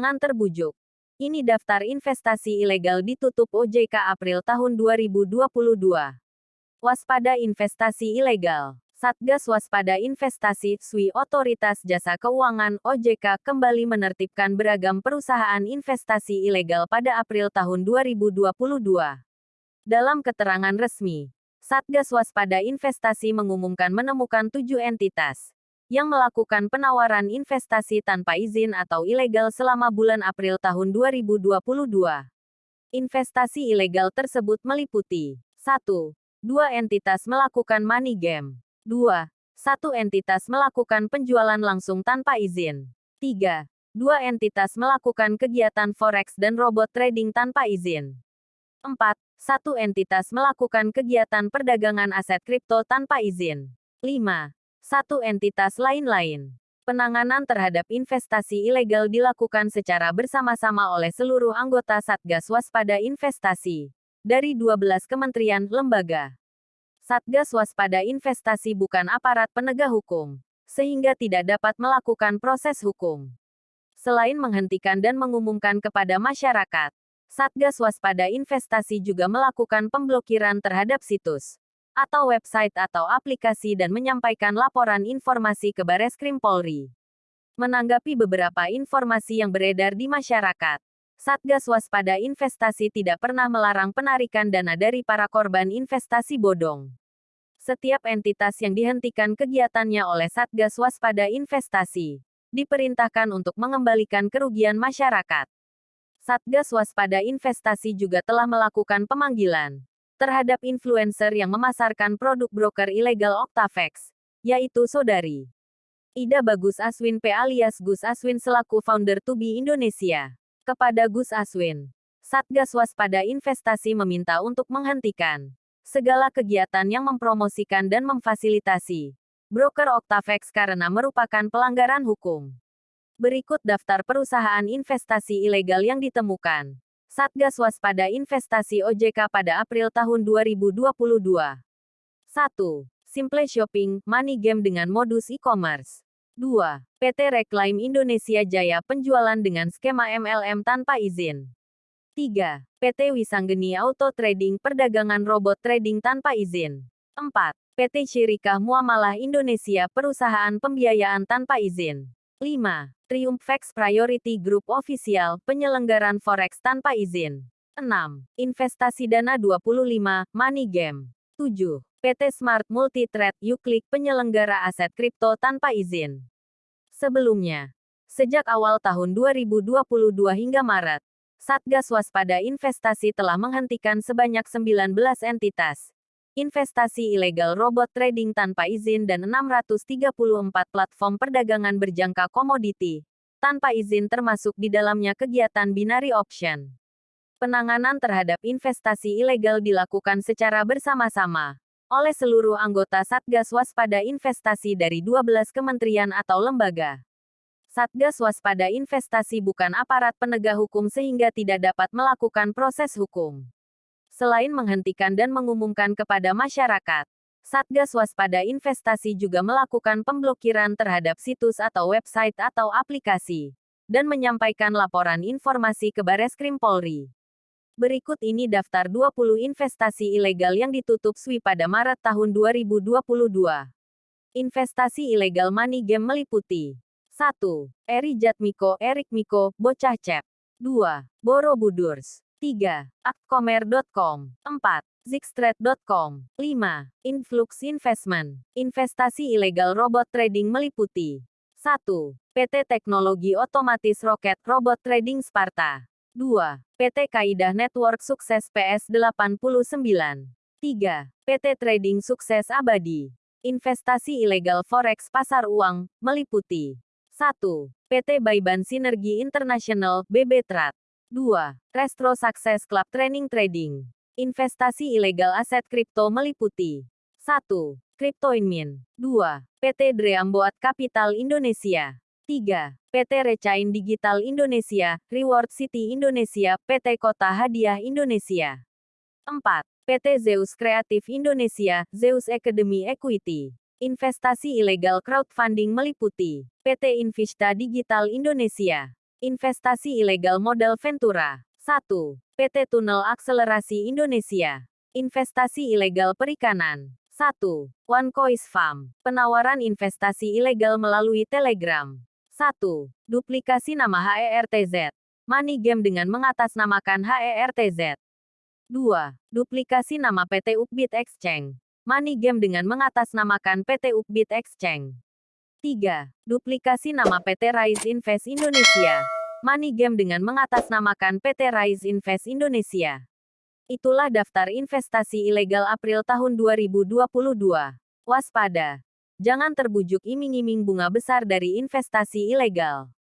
Jangan terbujuk. Ini daftar investasi ilegal ditutup OJK April tahun 2022. Waspada investasi ilegal. Satgas Waspada Investasi SWI Otoritas Jasa Keuangan OJK kembali menertibkan beragam perusahaan investasi ilegal pada April tahun 2022. Dalam keterangan resmi, Satgas Waspada Investasi mengumumkan menemukan tujuh entitas yang melakukan penawaran investasi tanpa izin atau ilegal selama bulan April tahun 2022. Investasi ilegal tersebut meliputi 1. Dua entitas melakukan money game. 2. Satu entitas melakukan penjualan langsung tanpa izin. 3. Dua entitas melakukan kegiatan forex dan robot trading tanpa izin. 4. Satu entitas melakukan kegiatan perdagangan aset kripto tanpa izin. 5 satu entitas lain-lain. Penanganan terhadap investasi ilegal dilakukan secara bersama-sama oleh seluruh anggota Satgas Waspada Investasi dari 12 kementerian lembaga. Satgas Waspada Investasi bukan aparat penegak hukum, sehingga tidak dapat melakukan proses hukum. Selain menghentikan dan mengumumkan kepada masyarakat, Satgas Waspada Investasi juga melakukan pemblokiran terhadap situs, atau website atau aplikasi dan menyampaikan laporan informasi ke Bareskrim Polri. Menanggapi beberapa informasi yang beredar di masyarakat, Satgas Waspada Investasi tidak pernah melarang penarikan dana dari para korban investasi bodong. Setiap entitas yang dihentikan kegiatannya oleh Satgas Waspada Investasi diperintahkan untuk mengembalikan kerugian masyarakat. Satgas Waspada Investasi juga telah melakukan pemanggilan terhadap influencer yang memasarkan produk broker ilegal Octavex, yaitu Saudari Ida Bagus Aswin P alias Gus Aswin selaku founder Tubi Indonesia. Kepada Gus Aswin, Satgas Waspada Investasi meminta untuk menghentikan segala kegiatan yang mempromosikan dan memfasilitasi broker Octavex karena merupakan pelanggaran hukum. Berikut daftar perusahaan investasi ilegal yang ditemukan. Satgas Waspada Investasi OJK pada April tahun 2022. 1. Simple Shopping, money game dengan modus e-commerce. 2. PT Reclaim Indonesia Jaya penjualan dengan skema MLM tanpa izin. 3. PT Wisanggeni Auto Trading perdagangan robot trading tanpa izin. 4. PT Syirikah Muamalah Indonesia perusahaan pembiayaan tanpa izin. 5. Triumph Fax Priority Group Official, penyelenggaran forex tanpa izin. 6. Investasi dana 25, Money Game. 7. PT Smart Multi Trade Uklik penyelenggara aset kripto tanpa izin. Sebelumnya, sejak awal tahun 2022 hingga Maret, Satgas Waspada Investasi telah menghentikan sebanyak 19 entitas, investasi ilegal robot trading tanpa izin dan 634 platform perdagangan berjangka komoditi, tanpa izin termasuk di dalamnya kegiatan binary option. Penanganan terhadap investasi ilegal dilakukan secara bersama-sama oleh seluruh anggota Satgas Waspada Investasi dari 12 kementerian atau lembaga. Satgas Waspada Investasi bukan aparat penegak hukum sehingga tidak dapat melakukan proses hukum. Selain menghentikan dan mengumumkan kepada masyarakat, Satgas Waspada Investasi juga melakukan pemblokiran terhadap situs atau website atau aplikasi, dan menyampaikan laporan informasi ke Bareskrim Polri. Berikut ini daftar 20 investasi ilegal yang ditutup SWI pada Maret tahun 2022. Investasi ilegal money game meliputi 1. Eri Jatmiko Erik Miko, Bocah Cep 2. Borobudurs 3. Aktkomer.com. 4. Zigstrate.com. 5. Influx Investment. Investasi ilegal robot trading meliputi 1. PT Teknologi Otomatis Roket Robot Trading Sparta. 2. PT Kaidah Network Sukses PS89. 3. PT Trading Sukses Abadi. Investasi ilegal forex pasar uang, meliputi 1. PT Baiban Sinergi International, BB Trade. 2. Restro Success Club Training Trading. Investasi ilegal aset kripto meliputi 1. Cryptoinmin 2. PT Dreamboat Capital Indonesia 3. PT Recain Digital Indonesia, Reward City Indonesia, PT Kota Hadiah Indonesia 4. PT Zeus Kreatif Indonesia, Zeus Academy Equity. Investasi ilegal crowdfunding meliputi PT Invista Digital Indonesia Investasi ilegal modal Ventura. 1. PT Tunnel Akselerasi Indonesia. Investasi ilegal perikanan. 1. One Farm. Penawaran investasi ilegal melalui Telegram. 1. Duplikasi nama HERTZ. Money Game dengan mengatasnamakan HERTZ. 2. Duplikasi nama PT Upbit Exchange. Money Game dengan mengatasnamakan PT Upbit Exchange. 3. Duplikasi nama PT Rise Invest Indonesia. Money Game dengan mengatasnamakan PT Rise Invest Indonesia. Itulah daftar investasi ilegal April tahun 2022. Waspada. Jangan terbujuk iming-iming bunga besar dari investasi ilegal.